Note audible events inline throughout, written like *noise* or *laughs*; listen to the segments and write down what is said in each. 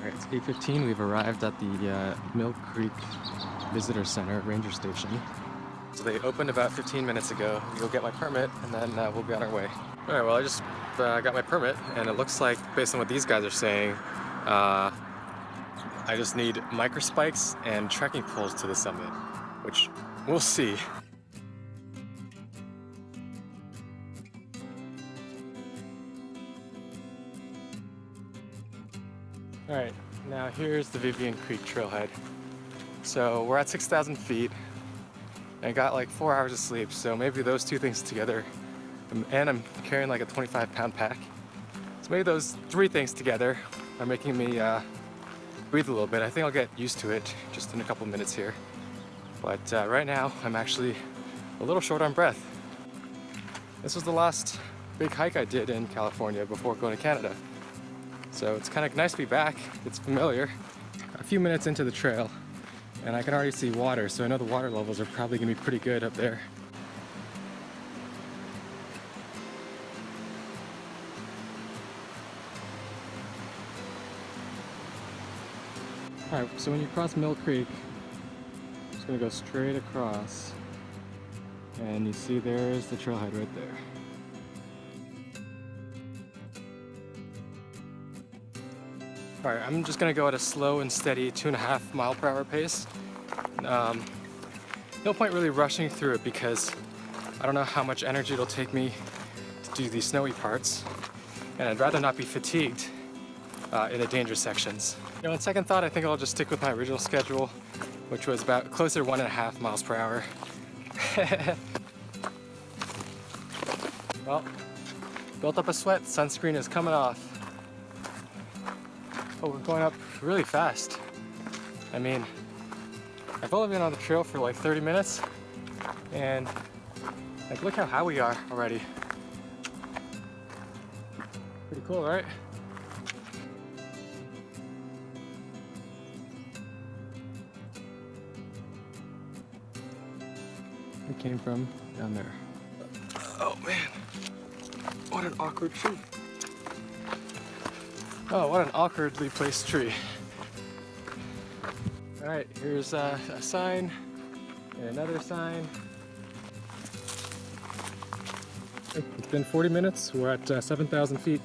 Alright, it's 8.15. We've arrived at the uh, Mill Creek Visitor Center Ranger Station. So they opened about 15 minutes ago. We'll get my permit and then uh, we'll be on our way. Alright, well I just uh, got my permit and it looks like, based on what these guys are saying, uh, I just need microspikes and trekking poles to the summit, which we'll see. All right, now here's the Vivian Creek trailhead. So we're at 6,000 feet. I got like four hours of sleep, so maybe those two things together, um, and I'm carrying like a 25 pound pack. So maybe those three things together are making me uh, breathe a little bit. I think I'll get used to it just in a couple minutes here. But uh, right now, I'm actually a little short on breath. This was the last big hike I did in California before going to Canada. So it's kind of nice to be back. It's familiar. A few minutes into the trail and I can already see water, so I know the water levels are probably gonna be pretty good up there. Alright, so when you cross Mill Creek, I'm just gonna go straight across and you see there's the trailhead right there. All right, I'm just gonna go at a slow and steady two and a half mile per hour pace. Um, no point really rushing through it because I don't know how much energy it'll take me to do these snowy parts. And I'd rather not be fatigued uh, in the dangerous sections. You know, on second thought, I think I'll just stick with my original schedule, which was about closer one and a half miles per hour. *laughs* well, built up a sweat, sunscreen is coming off. Oh, we're going up really fast. I mean, I've only been on the trail for like 30 minutes and like look how high we are already. Pretty cool, right? We came from down there. Oh man, what an awkward tree. Oh, what an awkwardly placed tree. All right, here's uh, a sign and another sign. It's been 40 minutes. We're at uh, 7,000 feet.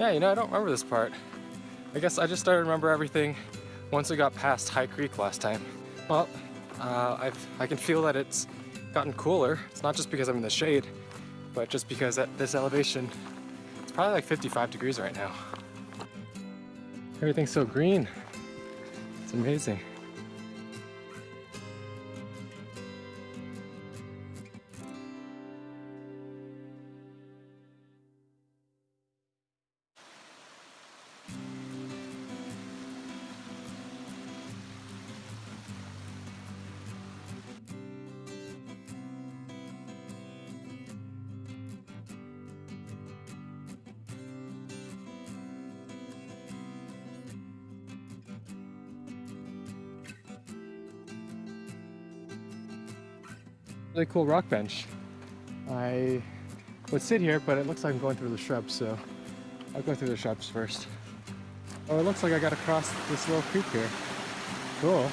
Yeah, you know, I don't remember this part. I guess I just started to remember everything once we got past High Creek last time. Well, uh, I've, I can feel that it's gotten cooler. It's not just because I'm in the shade, but just because at this elevation, it's probably like 55 degrees right now. Everything's so green. It's amazing. Really cool rock bench. I would sit here, but it looks like I'm going through the shrubs, so I'll go through the shrubs first. Oh, it looks like I gotta cross this little creek here. Cool.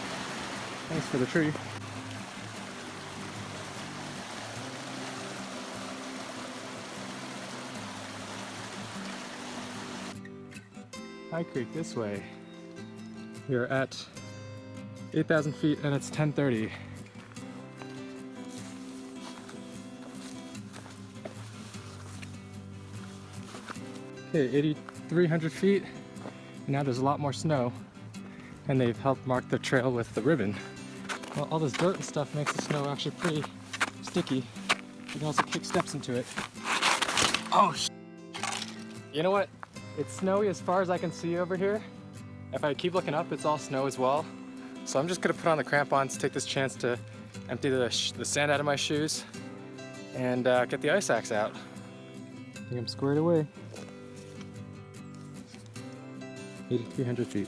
Thanks for the tree. High Creek this way. We are at 8,000 feet and it's 1030. Okay, 8,300 feet. Now there's a lot more snow. and they've helped mark the trail with the ribbon. Well, all this dirt and stuff makes the snow actually pretty sticky. You can also kick steps into it. Oh, You know what? It's snowy as far as I can see over here. If I keep looking up, it's all snow as well. So I'm just gonna put on the crampons, take this chance to empty the, the sand out of my shoes and uh, get the ice axe out. I think I'm squared away. 8,300 feet.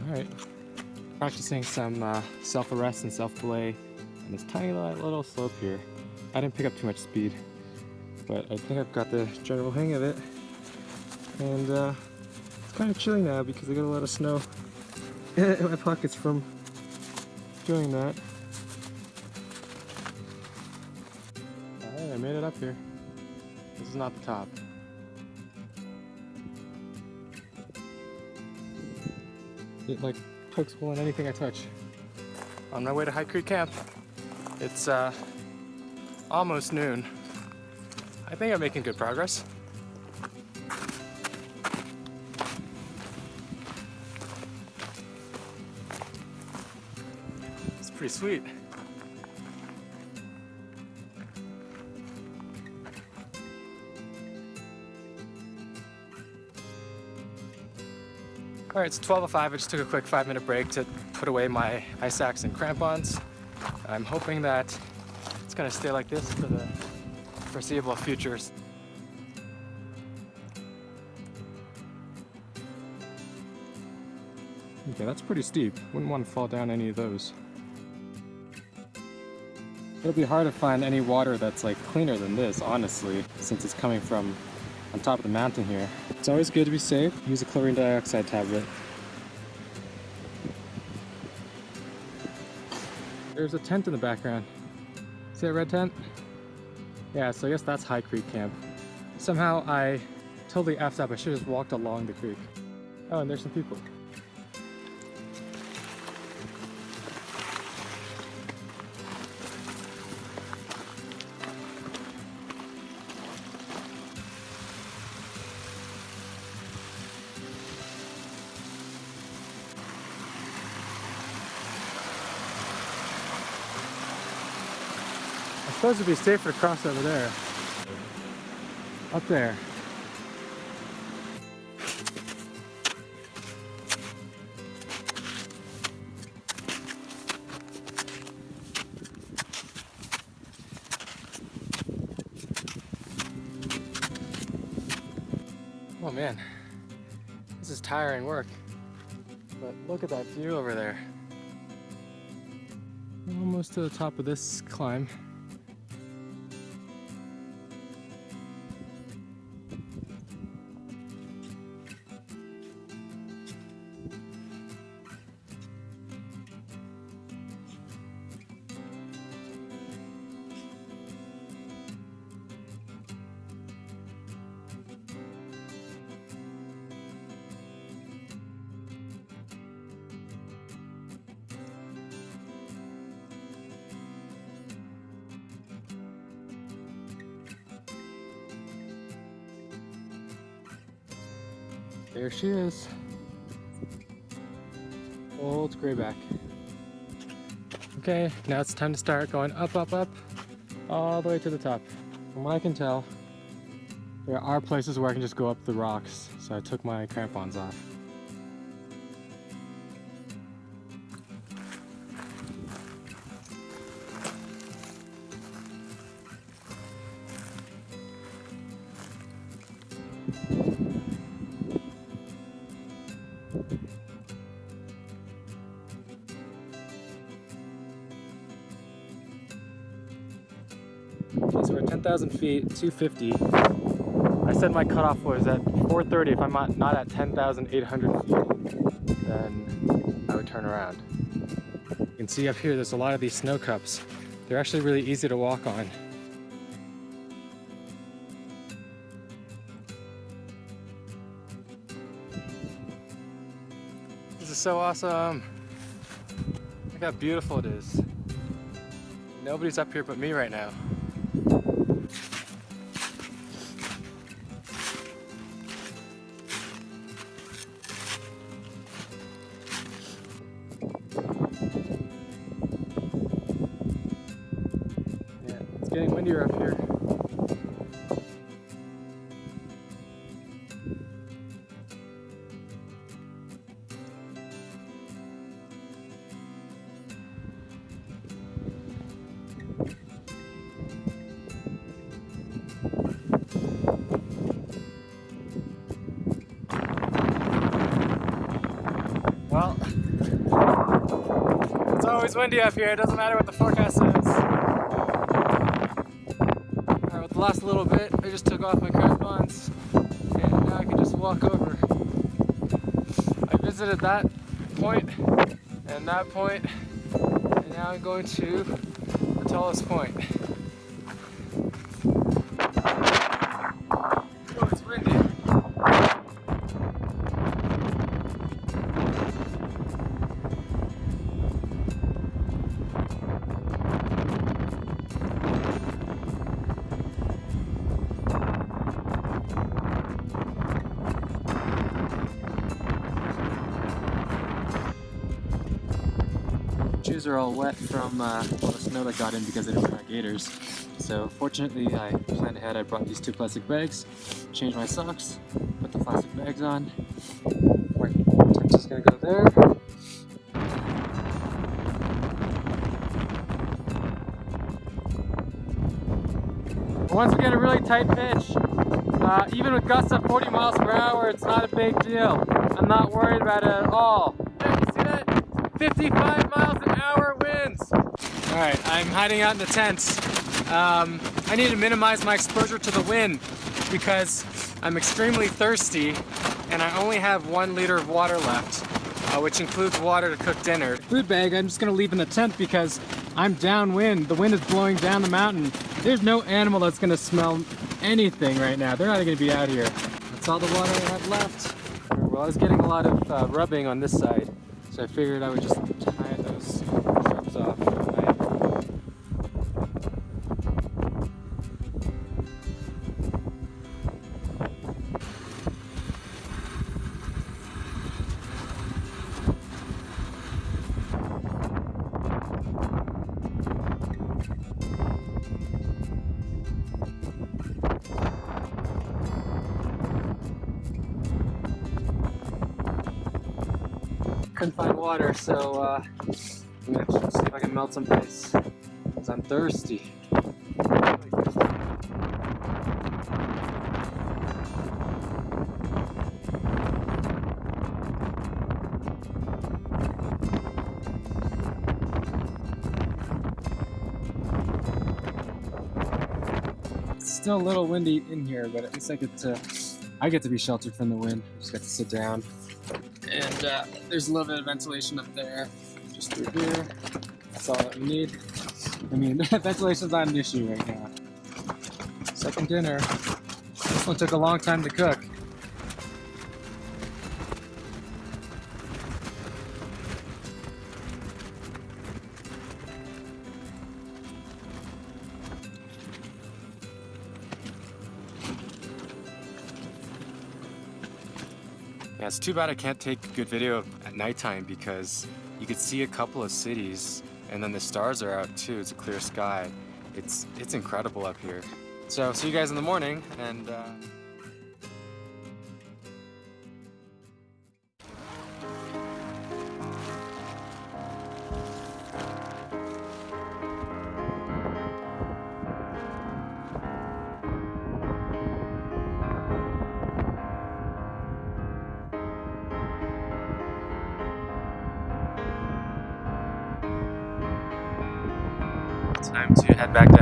All right, practicing some uh, self-arrest and self-belay on this tiny little slope here. I didn't pick up too much speed, but I think I've got the general hang of it. And uh, it's kind of chilly now because I got a lot of snow *laughs* in my pockets from doing that. Alright, I made it up here. This is not the top. It like pokes hole in anything I touch. On my way to High Creek Camp. It's uh, almost noon. I think I'm making good progress. It's pretty sweet. All right, it's 12.05. I just took a quick five minute break to put away my ice axe and crampons. I'm hoping that it's gonna stay like this for the foreseeable futures. Okay, that's pretty steep. Wouldn't want to fall down any of those. It'll be hard to find any water that's like cleaner than this, honestly, since it's coming from on top of the mountain here. It's always good to be safe. Use a chlorine dioxide tablet. There's a tent in the background. See that red tent? Yeah, so I guess that's High Creek Camp. Somehow I totally effed up. I should have just walked along the creek. Oh, and there's some people. Suppose it'd be safer to cross over there. Up there. Oh man, this is tiring work. But look at that view over there. Almost to the top of this climb. There she is. Old grayback. Okay, now it's time to start going up, up, up, all the way to the top. From what I can tell, there are places where I can just go up the rocks, so I took my crampons off. Okay, so we're at 10,000 feet, 250. I said my cutoff was at 430. If I'm not at 10,800 feet, then I would turn around. You can see up here, there's a lot of these snow cups. They're actually really easy to walk on. This is so awesome. Look how beautiful it is. Nobody's up here but me right now. Getting windier up here. Well, it's always windy up here. It doesn't matter what the forecast says. Last little bit, I just took off my bonds and now I can just walk over. I visited that point and that point and now I'm going to the tallest point. Are all wet from uh, all the snow that got in because I didn't wear my gaiters. So fortunately I planned ahead, I brought these two plastic bags, changed my socks, put the plastic bags on. Torch is gonna go there. Once we get a really tight pitch, uh, even with gusts of 40 miles per hour, it's not a big deal. I'm not worried about it at all. Yeah, you see that? 55 miles hour winds. All right, I'm hiding out in the tents. Um, I need to minimize my exposure to the wind because I'm extremely thirsty and I only have one liter of water left, uh, which includes water to cook dinner. Food bag I'm just gonna leave in the tent because I'm downwind. The wind is blowing down the mountain. There's no animal that's gonna smell anything right now. They're not gonna be out here. That's all the water I have left. Well, I was getting a lot of uh, rubbing on this side, so I figured I would just off. Couldn't find water, so uh, if I can melt some ice. Cause I'm thirsty. Still a little windy in here, but at least I get to I get to be sheltered from the wind. Just got to sit down. And uh, there's a little bit of ventilation up there, just through here. That we need. I mean, *laughs* ventilation's not an issue right now. Second dinner. This one took a long time to cook. Yeah, it's too bad I can't take good video at nighttime because you could see a couple of cities and then the stars are out too. It's a clear sky. It's it's incredible up here. So see you guys in the morning and uh... head back down.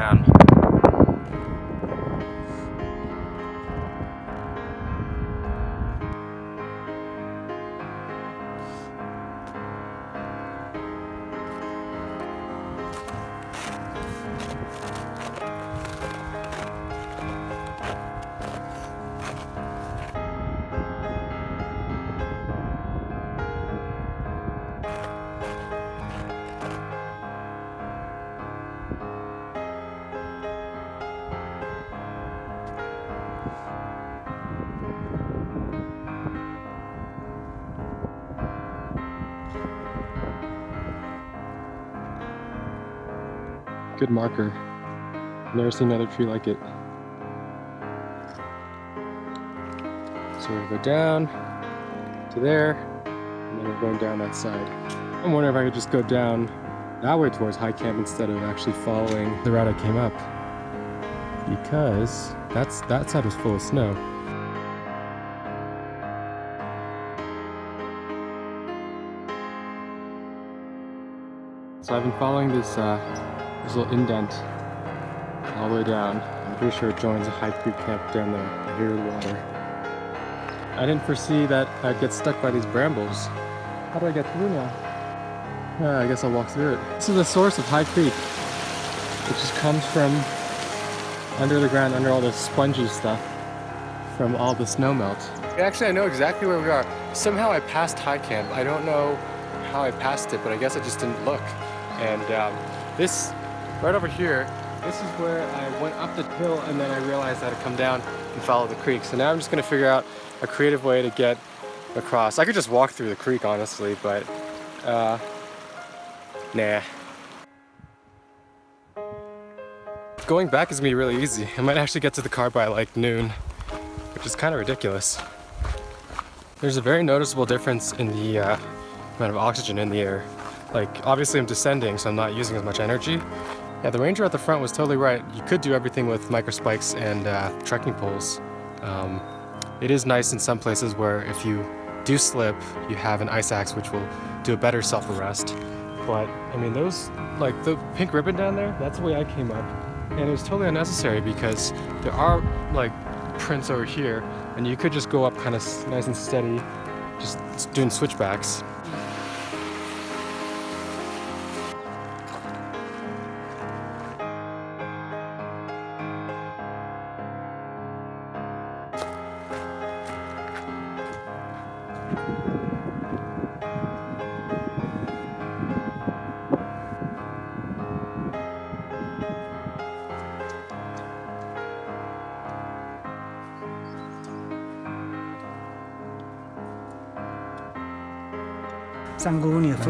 Good marker. Never seen another tree like it. So we're gonna go down to there, and then we're going down that side. I'm wondering if I could just go down that way towards High Camp instead of actually following the route I came up. Because that's that side was full of snow. So I've been following this, uh, this little indent all the way down. I'm pretty sure it joins a High Creek camp down there. I hear water. I didn't foresee that I'd get stuck by these brambles. How do I get through now? Uh, I guess I'll walk through it. This is the source of High Creek, which just comes from under the ground, under all this spongy stuff from all the snow melt. Actually, I know exactly where we are. Somehow I passed High Camp. I don't know how I passed it, but I guess I just didn't look. And um, this, right over here, this is where I went up the hill and then I realized I had to come down and follow the creek. So now I'm just gonna figure out a creative way to get across. I could just walk through the creek, honestly, but uh, nah. Going back is gonna be really easy. I might actually get to the car by like noon, which is kind of ridiculous. There's a very noticeable difference in the uh, amount of oxygen in the air. Like, obviously I'm descending, so I'm not using as much energy. Yeah, the ranger at the front was totally right. You could do everything with microspikes and uh, trekking poles. Um, it is nice in some places where if you do slip, you have an ice axe which will do a better self-arrest. But, I mean, those, like the pink ribbon down there, that's the way I came up. And it was totally unnecessary because there are, like, prints over here, and you could just go up kind of nice and steady, just doing switchbacks.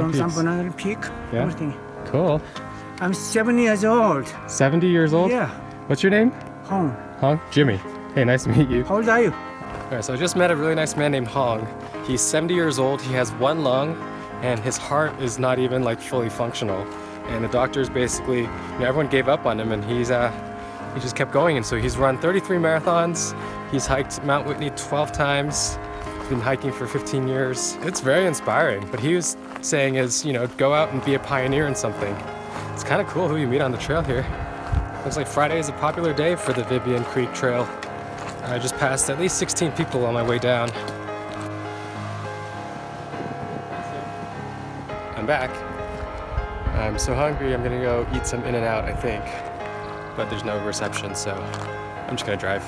From peaks. San Bernardino Peak. Yeah. Everything. Cool. I'm 70 years old. 70 years old? Yeah. What's your name? Home. Hong? Jimmy. Hey, nice to meet you. How old are you? Alright, so I just met a really nice man named Hong. He's 70 years old, he has one lung, and his heart is not even like fully functional. And the doctors basically, you know, everyone gave up on him and he's uh, he just kept going. And so he's run 33 marathons, he's hiked Mount Whitney 12 times, been hiking for 15 years. It's very inspiring. but he was saying is, you know, go out and be a pioneer in something. It's kind of cool who you meet on the trail here. Looks like Friday is a popular day for the Vivian Creek Trail. I just passed at least 16 people on my way down. I'm back. I'm so hungry, I'm gonna go eat some In-N-Out, I think. But there's no reception, so I'm just gonna drive.